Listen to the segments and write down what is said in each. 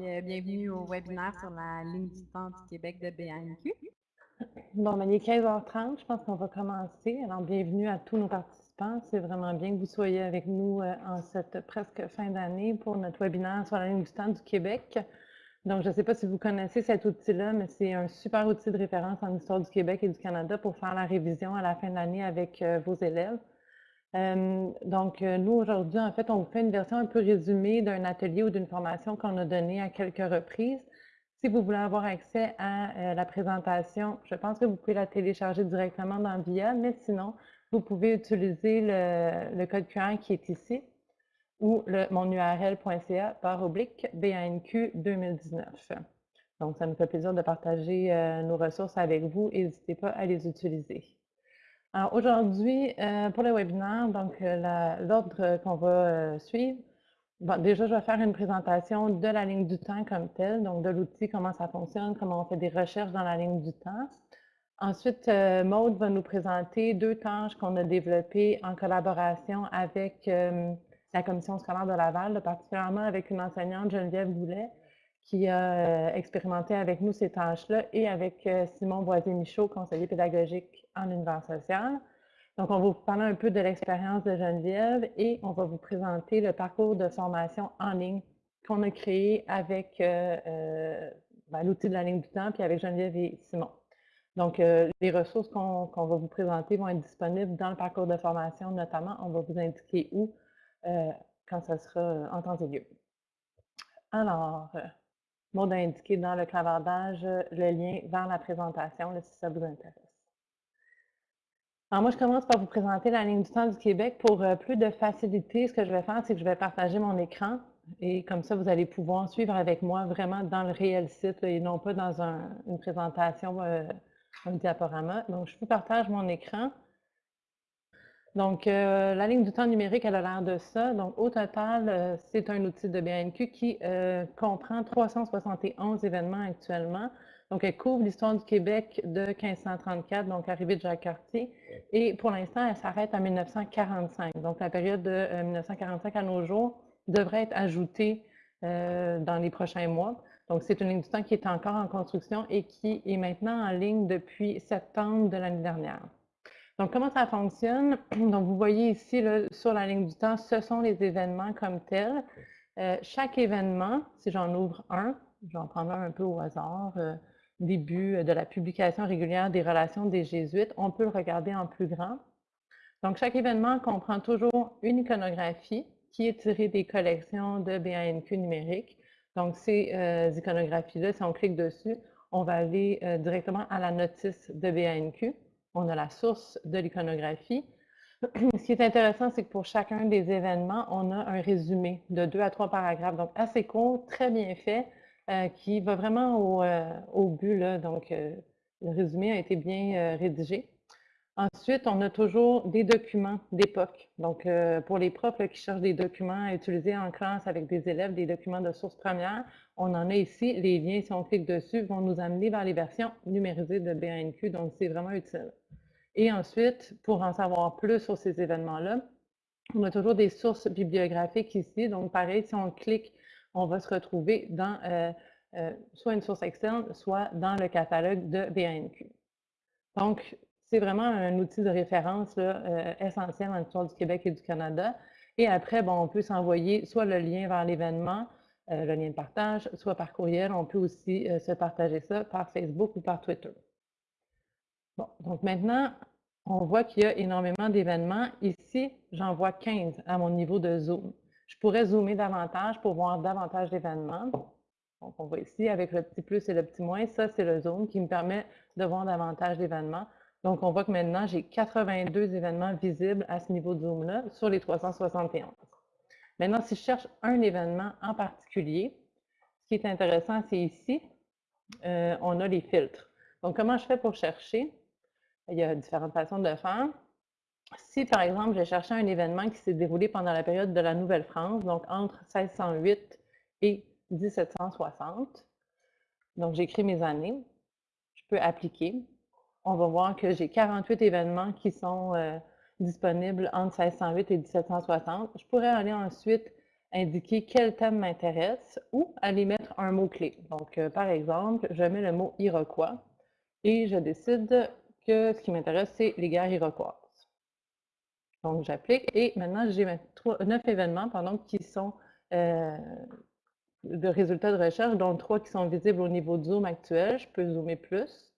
Euh, bienvenue au webinaire sur la ligne du temps du Québec de BANQ. Bon, ben, il est 15h30, je pense qu'on va commencer. Alors, bienvenue à tous nos participants. C'est vraiment bien que vous soyez avec nous euh, en cette presque fin d'année pour notre webinaire sur la ligne du temps du Québec. Donc, je ne sais pas si vous connaissez cet outil-là, mais c'est un super outil de référence en histoire du Québec et du Canada pour faire la révision à la fin de l'année avec euh, vos élèves. Euh, donc, euh, nous, aujourd'hui, en fait, on vous fait une version un peu résumée d'un atelier ou d'une formation qu'on a donnée à quelques reprises. Si vous voulez avoir accès à euh, la présentation, je pense que vous pouvez la télécharger directement dans VIA, mais sinon, vous pouvez utiliser le, code QR qui est ici ou le, mon url.ca par oblique BANQ 2019. Donc, ça nous fait plaisir de partager nos ressources avec vous. N'hésitez pas à les utiliser. Alors aujourd'hui, euh, pour le webinaire, donc euh, l'ordre qu'on va euh, suivre, bon, déjà je vais faire une présentation de la ligne du temps comme telle, donc de l'outil, comment ça fonctionne, comment on fait des recherches dans la ligne du temps. Ensuite, Maude va nous présenter deux tâches qu'on a développées en collaboration avec la commission scolaire de Laval, particulièrement avec une enseignante, Geneviève Boulet, qui a euh, expérimenté avec nous ces tâches-là et avec euh, Simon Boisier-Michaud, conseiller pédagogique en univers social. Donc, on va vous parler un peu de l'expérience de Geneviève et on va vous présenter le parcours de formation en ligne qu'on a créé avec euh, ben, l'outil de la ligne du temps, puis avec Geneviève et Simon. Donc, les ressources qu'on va vous présenter vont être disponibles dans le parcours de formation, notamment, on va vous indiquer où quand ça sera en temps et lieu. Alors, Mode indiqué dans le clavardage le lien vers la présentation, si ça vous intéresse. Alors moi, je commence par vous présenter la ligne du temps du Québec. Pour euh, plus de facilité, ce que je vais faire, c'est que je vais partager mon écran et comme ça, vous allez pouvoir suivre avec moi vraiment dans le réel site et non pas dans une présentation, euh, un diaporama. Donc, je vous partage mon écran. Donc, euh, la ligne du temps numérique, elle a l'air de ça. Donc, au total, euh, c'est un outil de BNQ qui euh, comprend 371 événements actuellement. Donc, elle couvre l'histoire du Québec de 1534, donc arrivée de Jacques Cartier. Et pour l'instant, elle s'arrête à 1945. Donc, la période de 1945 à nos jours devrait être ajoutée dans les prochains mois. Donc, c'est une ligne du temps qui est encore en construction et qui est maintenant en ligne depuis septembre de l'année dernière. Donc, comment ça fonctionne? Donc, vous voyez ici, sur la ligne du temps, ce sont les événements comme tels. Euh, chaque événement, si j'en ouvre un, je vais en prendre un un peu au hasard, euh, début de la publication régulière des relations des Jésuites, on peut le regarder en plus grand. Donc, chaque événement comprend toujours une iconographie qui est tirée des collections de BANQ numérique. Donc, ces euh, iconographies-là, si on clique dessus, on va aller directement à la notice de BANQ on a la source de l'iconographie. Ce qui est intéressant, c'est que pour chacun des événements, on a un résumé de deux à trois paragraphes, donc assez court, très bien fait, euh, qui va vraiment au, euh, but. Donc, euh, le résumé a été bien rédigé. Ensuite, on a toujours des documents d'époque. Donc, pour les profs qui cherchent des documents à utiliser en classe avec des élèves, des documents de source première, on en a ici. Les liens, si on clique dessus, vont nous amener vers les versions numérisées de BNQ, donc c'est vraiment utile. Et ensuite, pour en savoir plus sur ces événements-là, on a toujours des sources bibliographiques ici. Donc, pareil, si on clique, on va se retrouver dans euh, euh, soit une source externe, soit dans le catalogue de BANQ. Donc, c'est vraiment un outil de référence euh, essentiel en histoire du Québec et du Canada. Et après, bon, on peut s'envoyer soit le lien vers l'événement, le lien de partage, soit par courriel. On peut aussi se partager ça par Facebook ou par Twitter. Donc maintenant, on voit qu'il y a énormément d'événements. Ici, j'en vois 15 à mon niveau de zoom. Je pourrais zoomer davantage pour voir davantage d'événements. Donc, on voit ici avec le petit plus et le petit moins, ça c'est le zoom qui me permet de voir davantage d'événements. Donc, on voit que maintenant, j'ai 82 événements visibles à ce niveau de zoom-là sur les 371. Maintenant, si je cherche un événement en particulier, ce qui est intéressant, c'est ici, euh, on a les filtres. Donc, comment je fais pour chercher? Il y a différentes façons de le faire. Si, par exemple, j'ai cherché un événement qui s'est déroulé pendant la période de la Nouvelle-France, donc entre 1608 et 1760, donc j'écris mes années, je peux appliquer. On va voir que j'ai 48 événements qui sont euh, disponibles entre 1608 et 1760. Je pourrais aller ensuite indiquer quel thème m'intéresse ou aller mettre un mot-clé. Donc, euh, par exemple, je mets le mot Iroquois et je décide que ce qui m'intéresse, c'est les guerres iroquoises. Donc, j'applique et maintenant, j'ai neuf événements qui sont euh, de résultats de recherche, dont trois qui sont visibles au niveau de zoom actuel. Je peux zoomer plus.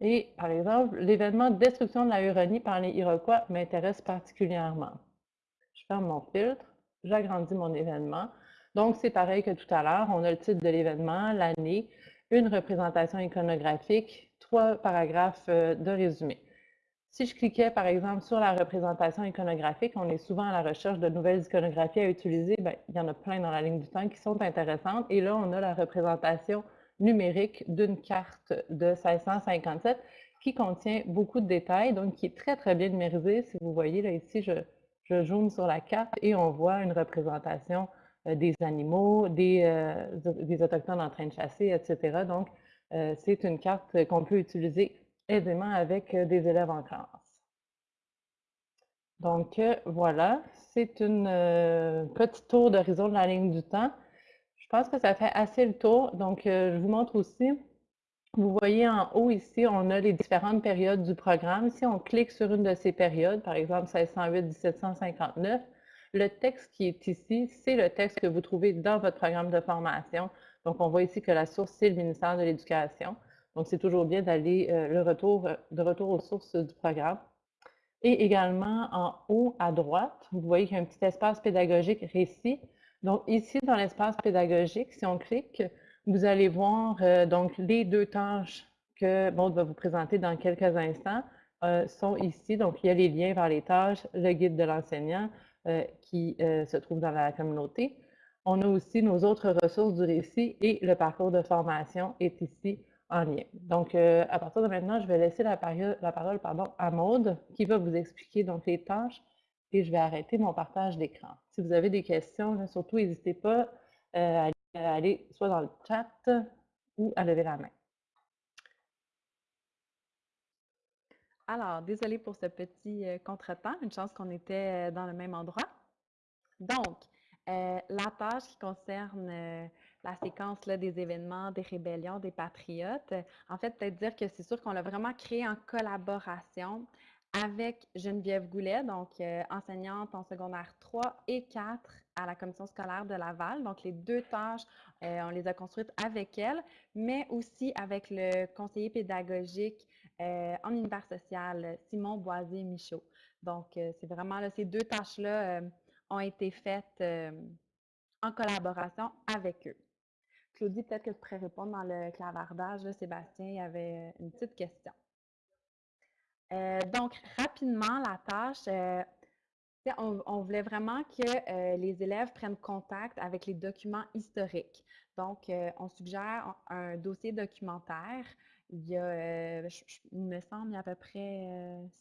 Et par exemple, l'événement destruction de la Huronie par les Iroquois m'intéresse particulièrement. Je ferme mon filtre, j'agrandis mon événement. Donc, c'est pareil que tout à l'heure, on a le titre de l'événement, l'année, une représentation iconographique, trois paragraphes euh, de résumé. Si je cliquais, par exemple, sur la représentation iconographique, on est souvent à la recherche de nouvelles iconographies à utiliser. Bien, il y en a plein dans la ligne du temps qui sont intéressantes. Et là, on a la représentation numérique d'une carte de 1657 qui contient beaucoup de détails, donc qui est très, très bien numérisée. Si vous voyez, là, ici, je, je sur la carte et on voit une représentation des animaux, des, euh, des, Autochtones en train de chasser, etc. Donc, euh, c'est une carte qu'on peut utiliser aisément avec des élèves en classe. Donc, voilà, c'est une petite tour d'horizon de la ligne du temps. Je pense que ça fait assez le tour. Donc, je vous montre aussi, vous voyez en haut ici, on a les différentes périodes du programme. Si on clique sur une de ces périodes, par exemple 1608-1759, le texte qui est ici, c'est le texte que vous trouvez dans votre programme de formation. Donc, on voit ici que la source, c'est le ministère de l'Éducation. Donc, c'est toujours bien d'aller euh, le retour, euh, de retour aux sources du programme. Et également, en haut à droite, vous voyez qu'il y a un petit espace pédagogique récit. Donc, ici, dans l'espace pédagogique, si on clique, vous allez voir euh, donc les deux tâches que Maud va vous présenter dans quelques instants sont ici. Donc, il y a les liens vers les tâches, le guide de l'enseignant, qui euh, se trouvent dans la communauté. On a aussi nos autres ressources du récit et le parcours de formation est ici en lien. Donc, euh, à partir de maintenant, je vais laisser la, parole à Maude qui va vous expliquer donc, les tâches et je vais arrêter mon partage d'écran. Si vous avez des questions, surtout n'hésitez pas à aller soit dans le chat ou à lever la main. Alors, désolée pour ce petit euh, contretemps, une chance qu'on était euh, dans le même endroit. Donc, euh, la tâche qui concerne la séquence des événements, des rébellions, des patriotes, en fait, peut-être dire que c'est sûr qu'on l'a vraiment créé en collaboration avec Geneviève Goulet, donc enseignante en secondaire 3 et 4 à la commission scolaire de Laval. Donc, les deux tâches, on les a construites avec elle, mais aussi avec le conseiller pédagogique euh, en univers social, Simon Boisier-Michaud. Donc, euh, c'est vraiment là, ces deux tâches-là euh, ont été faites en collaboration avec eux. Claudie, peut-être que tu pourrais répondre dans le clavardage. Sébastien, il y avait une petite question. donc, rapidement, la tâche, on, voulait vraiment que les élèves prennent contact avec les documents historiques. Donc, on suggère un dossier documentaire il y a, euh, il me semble, il y a à peu près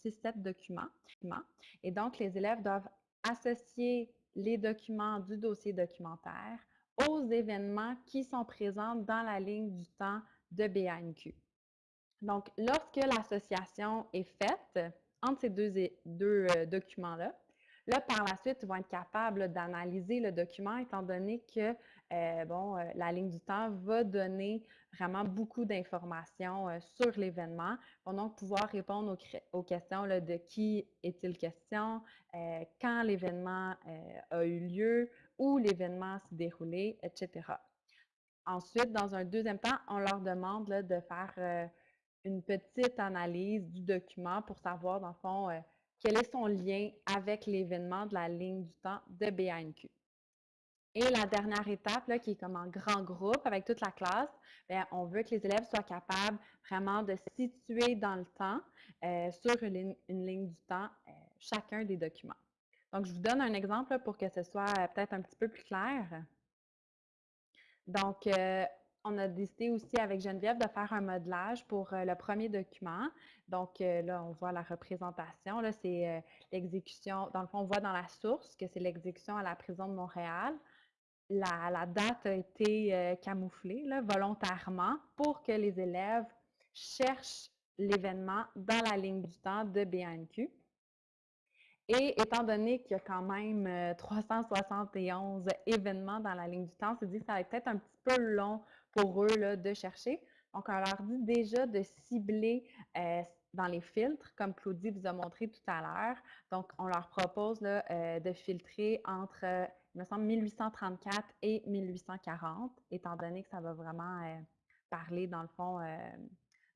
6-7 euh, documents. Et donc, les élèves doivent associer les documents du dossier documentaire aux événements qui sont présents dans la ligne du temps de BANQ. Donc, lorsque l'association est faite entre ces deux, deux euh, documents-là, Là, par la suite, ils vont être capables d'analyser le document étant donné que euh, bon, euh, la ligne du temps va donner vraiment beaucoup d'informations euh, sur l'événement. Ils vont donc pouvoir répondre aux, questions de qui est-il question, quand l'événement a eu lieu, où l'événement s'est déroulé, etc. Ensuite, dans un deuxième temps, on leur demande de faire une petite analyse du document pour savoir, dans le fond, quel est son lien avec l'événement de la ligne du temps de BANQ. Et la dernière étape, là, qui est comme en grand groupe avec toute la classe, on veut que les élèves soient capables vraiment de situer dans le temps, euh, sur une, ligne du temps, euh, chacun des documents. Donc, je vous donne un exemple pour que ce soit euh, peut-être un petit peu plus clair. Donc, on a décidé aussi avec Geneviève de faire un modelage pour le premier document. Donc là, on voit la représentation. Là, c'est l'exécution. Dans le fond, on voit dans la source que c'est l'exécution à la prison de Montréal. La, date a été camouflée volontairement pour que les élèves cherchent l'événement dans la ligne du temps de BNQ. Et étant donné qu'il y a quand même 371 événements dans la ligne du temps, on s'est dit que ça va être peut-être un petit peu long pour eux de chercher. Donc, on leur dit déjà de cibler dans les filtres, comme Claudie vous a montré tout à l'heure. Donc, on leur propose de filtrer entre, me semble, 1834 et 1840, étant donné que ça va vraiment parler, dans le fond,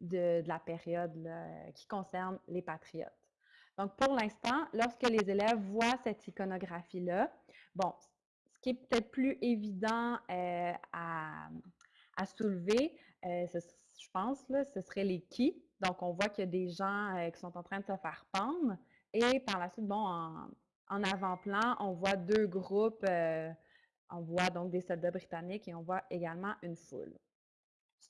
de, la période qui concerne les patriotes. Donc, pour l'instant, lorsque les élèves voient cette iconographie-là, bon, ce qui est peut-être plus évident euh, à, soulever, euh, je pense, là, ce serait les qui. Donc, on voit qu'il y a des gens euh, qui sont en train de se faire pendre. Et par la suite, bon, en, en avant-plan, on voit deux groupes. on voit donc des soldats britanniques et on voit également une foule.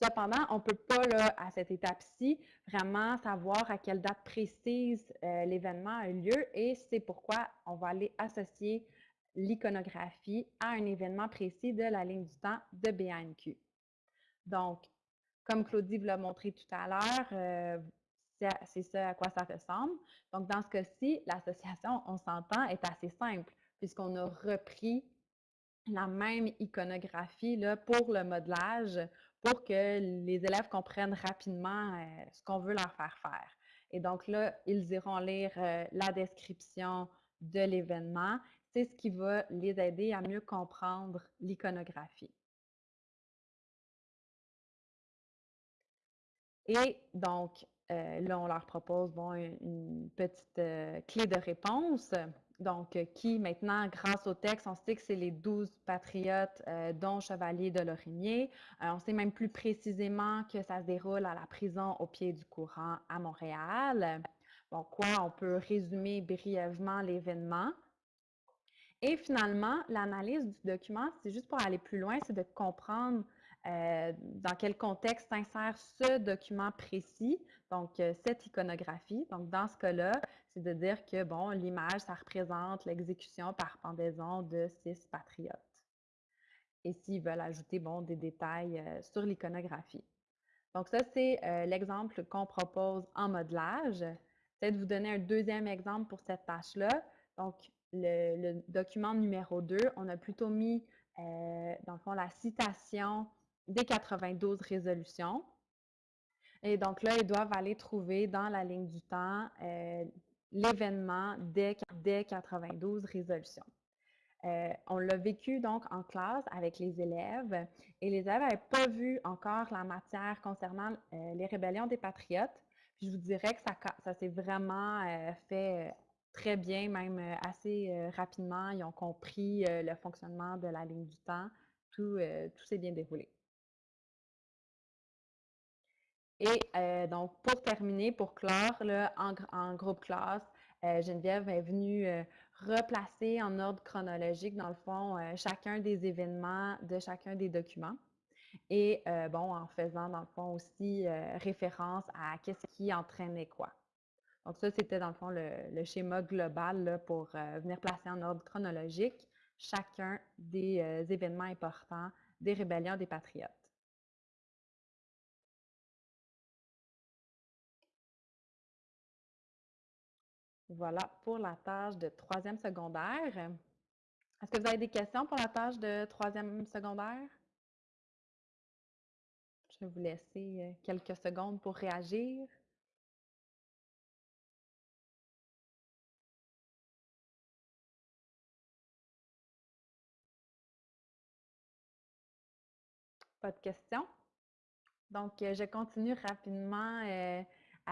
Cependant, on ne peut pas, là, à cette étape-ci, vraiment savoir à quelle date précise euh, l'événement a eu lieu et c'est pourquoi on va aller associer l'iconographie à un événement précis de la ligne du temps de BNQ. Donc, comme Claudie vous l'a montré tout à l'heure, euh, c'est ça à quoi ça ressemble. Donc, dans ce cas-ci, l'association, on s'entend, est assez simple puisqu'on a repris la même iconographie là, pour le modelage pour que les élèves comprennent rapidement euh, ce qu'on veut leur faire faire. Et donc là, ils iront lire euh, la description de l'événement. C'est ce qui va les aider à mieux comprendre l'iconographie. Et donc, euh, là, on leur propose une, petite clé de réponse. Donc, euh, qui maintenant, grâce au texte, on sait que c'est les douze patriotes, euh, dont Chevalier de Lorimier. Euh, on sait même plus précisément que ça se déroule à la prison au pied du courant à Montréal. Bon, quoi, on peut résumer brièvement l'événement. Et finalement, l'analyse du document, c'est juste pour aller plus loin, c'est de comprendre euh, dans quel contexte s'insère ce document précis, donc euh, cette iconographie. Donc, dans ce cas-là, c'est de dire que, bon, l'image, ça représente l'exécution par pendaison de six patriotes. Et s'ils veulent ajouter, bon, des détails euh, sur l'iconographie. Donc, ça, c'est l'exemple qu'on propose en modelage. Peut-être vous donner un deuxième exemple pour cette tâche-là. Donc, le, le, document numéro 2, on a plutôt mis, dans le fond, la citation des 92 résolutions. Et donc là, ils doivent aller trouver dans la ligne du temps euh, l'événement des, 92 résolutions. Euh, on l'a vécu donc en classe avec les élèves et les élèves n'avaient pas vu encore la matière concernant euh, les rébellions des patriotes. Je vous dirais que ça, s'est vraiment fait très bien, même assez rapidement. Ils ont compris le fonctionnement de la ligne du temps. Tout s'est bien déroulé. Et euh, donc, pour terminer, pour clore, en, groupe classe, euh, Geneviève est venue euh, replacer en ordre chronologique, dans le fond, chacun des événements de chacun des documents. Et bon, en faisant, dans le fond, aussi référence à qu'est-ce qui entraînait quoi. Donc, ça, c'était, dans le fond, le, schéma global pour venir placer en ordre chronologique chacun des événements importants des rébellions des patriotes. Voilà pour la tâche de troisième secondaire. Est-ce que vous avez des questions pour la tâche de troisième secondaire? Je vais vous laisser euh, quelques secondes pour réagir. Pas de questions? Donc, euh, je continue rapidement euh,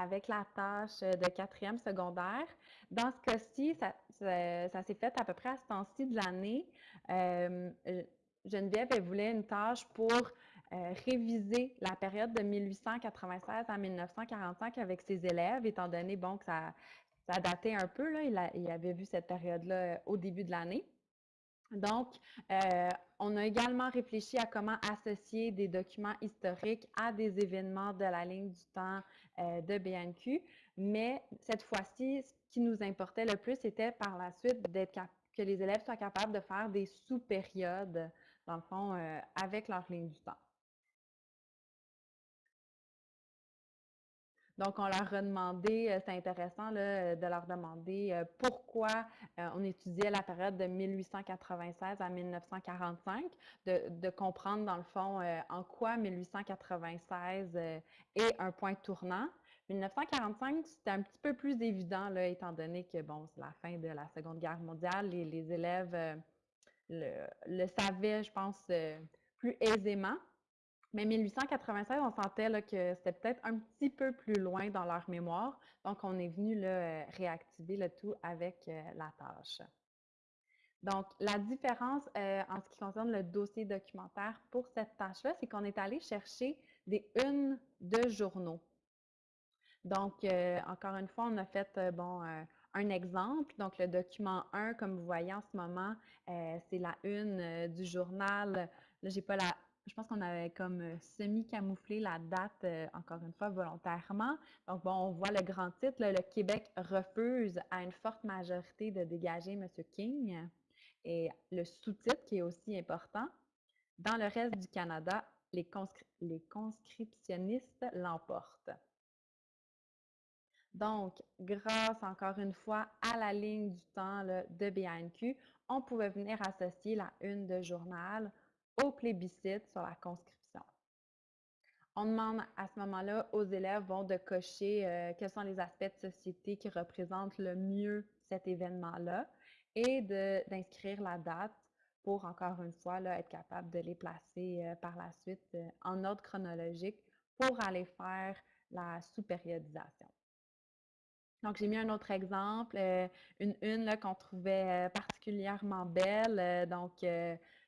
avec la tâche de quatrième secondaire. Dans ce cas-ci, ça, s'est fait à peu près à ce temps-ci de l'année. Euh, Geneviève, elle voulait une tâche pour euh, réviser la période de 1896 à 1945 avec ses élèves, étant donné bon, que ça, ça datait un peu. Là, il, avait vu cette période-là euh, au début de l'année. Donc, euh, on a également réfléchi à comment associer des documents historiques à des événements de la ligne du temps euh, de BNQ, mais cette fois-ci, ce qui nous importait le plus, c'était par la suite que les élèves soient capables de faire des sous-périodes, dans le fond, euh, avec leur ligne du temps. Donc, on leur a demandé, c'est intéressant de leur demander pourquoi on étudiait la période de 1896 à 1945, de, comprendre dans le fond en quoi 1896 est un point tournant. 1945, c'était un petit peu plus évident, là, étant donné que, bon, c'est la fin de la Seconde Guerre mondiale, les élèves le, le, savaient, je pense, plus aisément. Mais 1896, on sentait que c'était peut-être un petit peu plus loin dans leur mémoire. Donc, on est venu euh, réactiver le tout avec euh, la tâche. Donc, la différence euh, en ce qui concerne le dossier documentaire pour cette tâche-là, c'est qu'on est allé chercher des unes de journaux. Donc, encore une fois, on a fait bon, un exemple. Donc, le document 1, comme vous voyez en ce moment, c'est la une du journal. Là, j'ai pas la, je pense qu'on avait comme euh, semi-camouflé la date, euh, encore une fois, volontairement. Donc, bon, on voit le grand titre, le Québec refuse à une forte majorité de dégager M. King. Et le sous-titre qui est aussi important, dans le reste du Canada, les, conscriptionnistes l'emportent. Donc, grâce encore une fois à la ligne du temps de BNQ, on pouvait venir associer la une de journal au plébiscite sur la conscription. On demande à ce moment-là aux élèves de cocher euh, quels sont les aspects de société qui représentent le mieux cet événement-là et d'inscrire la date pour, encore une fois, être capable de les placer euh, par la suite euh, en ordre chronologique pour aller faire la sous-périodisation. Donc, j'ai mis un autre exemple, une une qu'on trouvait particulièrement belle. donc,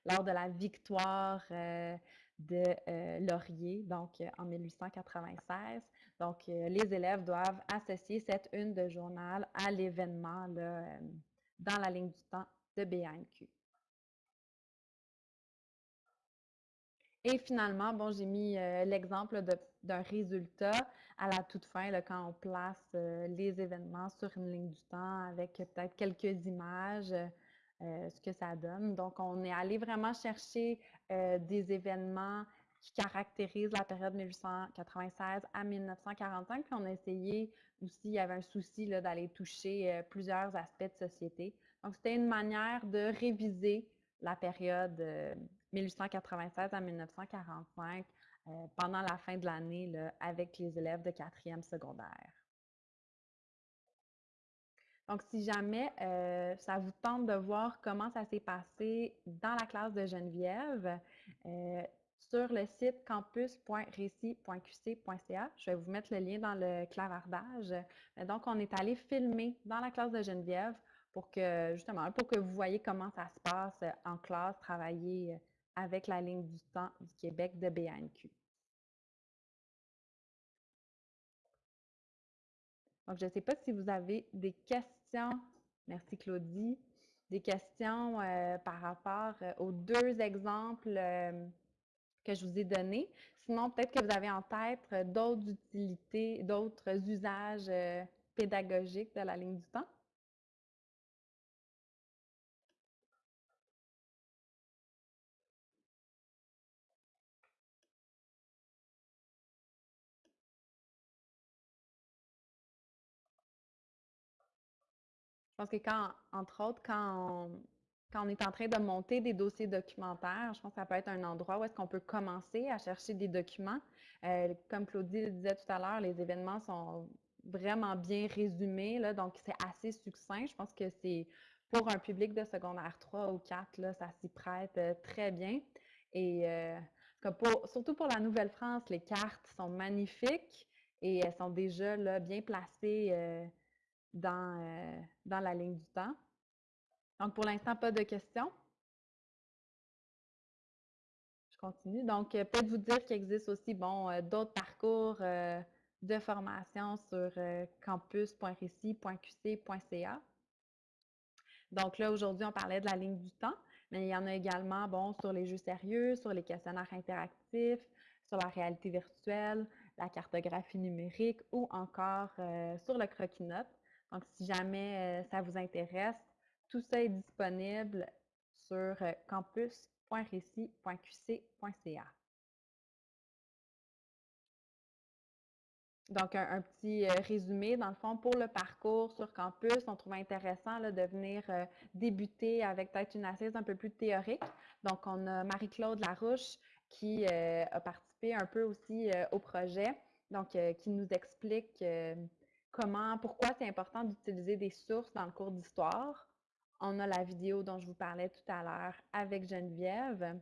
lors de la victoire euh, de euh, Laurier, donc euh, en 1896. Donc, les élèves doivent associer cette une de journal à l'événement dans la ligne du temps de BNQ. Et finalement, bon, j'ai mis l'exemple d'un résultat à la toute fin, quand on place les événements sur une ligne du temps avec peut-être quelques images euh, ce que ça donne. Donc, on est allé vraiment chercher euh, des événements qui caractérisent la période 1896 à 1945, puis on a essayé aussi, il y avait un souci d'aller toucher euh, plusieurs aspects de société. Donc, c'était une manière de réviser la période 1896 à 1945 pendant la fin de l'année avec les élèves de quatrième secondaire. Donc, si jamais euh, ça vous tente de voir comment ça s'est passé dans la classe de Geneviève, euh, sur le site campus.récit.qc.ca, je vais vous mettre le lien dans le clavardage. Donc, on est allé filmer dans la classe de Geneviève pour que, justement, pour que vous voyez comment ça se passe en classe, travailler avec la ligne du temps du Québec de BNQ. Donc, je ne sais pas si vous avez des questions Merci Claudie. Des questions euh, par rapport euh, aux deux exemples euh, que je vous ai donnés. Sinon, peut-être que vous avez en tête d'autres utilités, d'autres usages pédagogiques de la ligne du temps. Pense que quand, entre autres, quand on, est en train de monter des dossiers documentaires, je pense que ça peut être un endroit où est-ce qu'on peut commencer à chercher des documents. Euh, comme Claudie le disait tout à l'heure, les événements sont vraiment bien résumés, donc c'est assez succinct. Je pense que c'est pour un public de secondaire 3 ou 4, là, ça s'y prête euh, très bien. Et euh, surtout pour la Nouvelle-France, les cartes sont magnifiques et elles sont déjà bien placées dans, euh, dans la ligne du temps. Donc, pour l'instant, pas de questions. Je continue. Donc, euh, peut-être vous dire qu'il existe aussi bon, euh, d'autres parcours de formation sur campus.récit.qc.ca. Donc là, aujourd'hui, on parlait de la ligne du temps, mais il y en a également bon, sur les jeux sérieux, sur les questionnaires interactifs, sur la réalité virtuelle, la cartographie numérique ou encore sur le croquis-notes. Donc, si jamais euh, ça vous intéresse, tout ça est disponible sur euh, campus.récit.qc.ca. donc, un, petit euh, résumé, dans le fond, pour le parcours sur campus, on trouve intéressant de venir débuter avec peut-être une assise un peu plus théorique. Donc, on a Marie-Claude Larouche qui a participé un peu aussi au projet, donc qui nous explique comment, pourquoi c'est important d'utiliser des sources dans le cours d'histoire. On a la vidéo dont je vous parlais tout à l'heure avec Geneviève.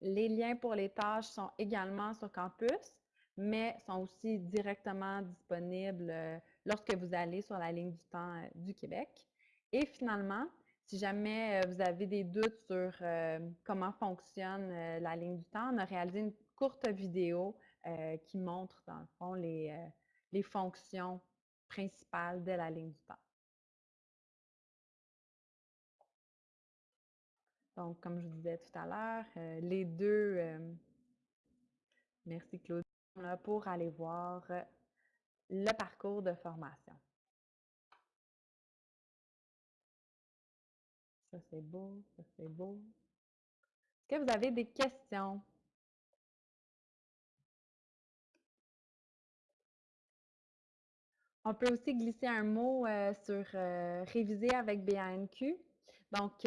Les liens pour les tâches sont également sur campus mais sont aussi directement disponibles euh, lorsque vous allez sur la ligne du temps euh, du Québec. Et finalement, si jamais euh, vous avez des doutes sur comment fonctionne la ligne du temps, on a réalisé une courte vidéo qui montre, dans le fond, les, les fonctions principales de la ligne du temps. Donc, comme je vous disais tout à l'heure, les deux... merci Claude pour aller voir euh, le parcours de formation. Ça, c'est beau, ça, c'est beau. Est-ce que vous avez des questions? On peut aussi glisser un mot euh, sur euh, réviser avec BANQ. Donc,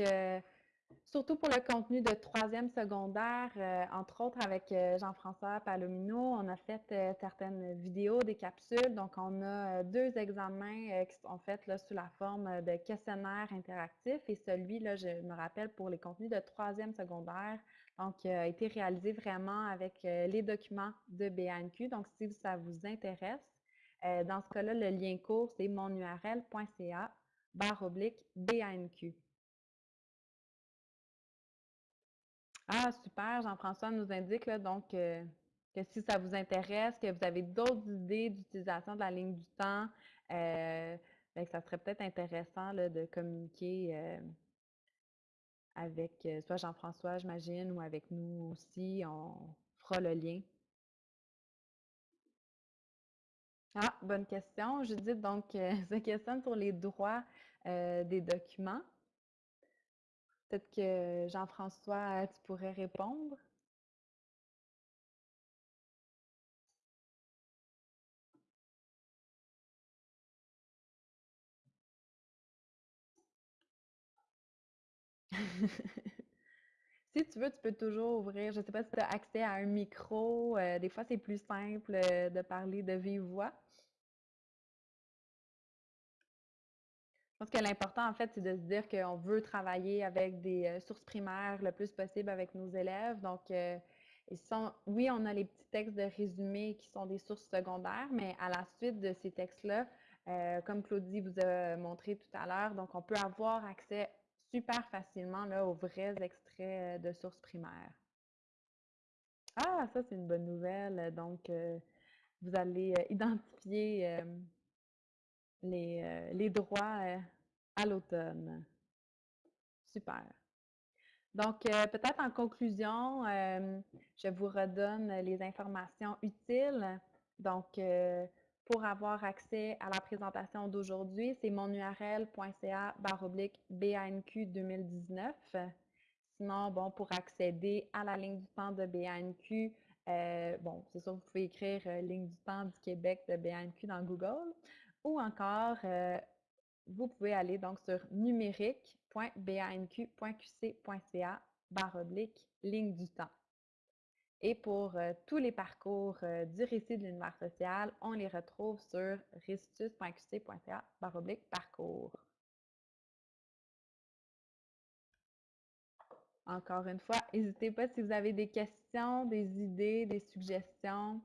Surtout pour le contenu de troisième secondaire, euh, entre autres avec euh, Jean-François Palomino, on a fait euh, certaines vidéos, des capsules. Donc, on a deux examens qui sont faits là, sous la forme de questionnaires interactifs. Et celui-là, je me rappelle, pour les contenus de troisième secondaire, donc, a été réalisé vraiment avec les documents de BANQ. Donc, si ça vous intéresse, dans ce cas-là, le lien court, c'est monurl.ca barre oblique BANQ. Ah, super. Jean-François nous indique donc euh, que si ça vous intéresse, que vous avez d'autres idées d'utilisation de la ligne du temps, euh, ben, ça serait peut-être intéressant de communiquer euh, avec soit Jean-François, j'imagine, ou avec nous aussi. On fera le lien. Ah, bonne question. Judith, donc, se questionne sur les droits des documents. Peut-être que Jean-François, tu pourrais répondre. Si tu veux, tu peux toujours ouvrir. Je ne sais pas si tu as accès à un micro. Euh, des fois, c'est plus simple euh, de parler de vive voix. Je pense que l'important, en fait, c'est de se dire qu'on veut travailler avec des euh, sources primaires le plus possible avec nos élèves. Donc, euh, oui, on a les petits textes de résumé qui sont des sources secondaires, mais à la suite de ces textes-là, euh, comme Claudie vous a montré tout à l'heure, donc on peut avoir accès super facilement aux vrais extraits de sources primaires. Ah, ça, c'est une bonne nouvelle. Donc, vous allez identifier les, euh, les droits euh, à l'automne. Super. Donc, euh, peut-être en conclusion, je vous redonne les informations utiles. Donc, pour avoir accès à la présentation d'aujourd'hui, c'est monurl.ca baroblique BANQ 2019. Sinon, bon, pour accéder à la ligne du temps de BANQ, bon, c'est sûr, vous pouvez écrire ligne du temps du Québec de BANQ dans Google ou encore, euh, vous pouvez aller donc sur numérique.banq.qc.ca barre oblique ligne du temps. Et pour euh, tous les parcours euh, du récit de l'univers social, on les retrouve sur récitus.qc.ca barre oblique parcours. Encore une fois, n'hésitez pas si vous avez des questions, des idées, des suggestions.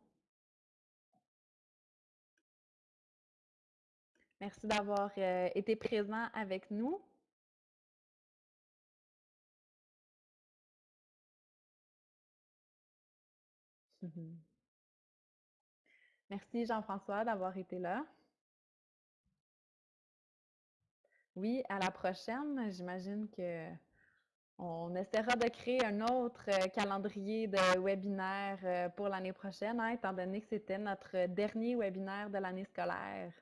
Merci d'avoir euh, été présent avec nous. Merci Jean-François d'avoir été là. Oui, à la prochaine. J'imagine que on essaiera de créer un autre euh, calendrier de webinaire euh, pour l'année prochaine, hein, étant donné que c'était notre dernier webinaire de l'année scolaire.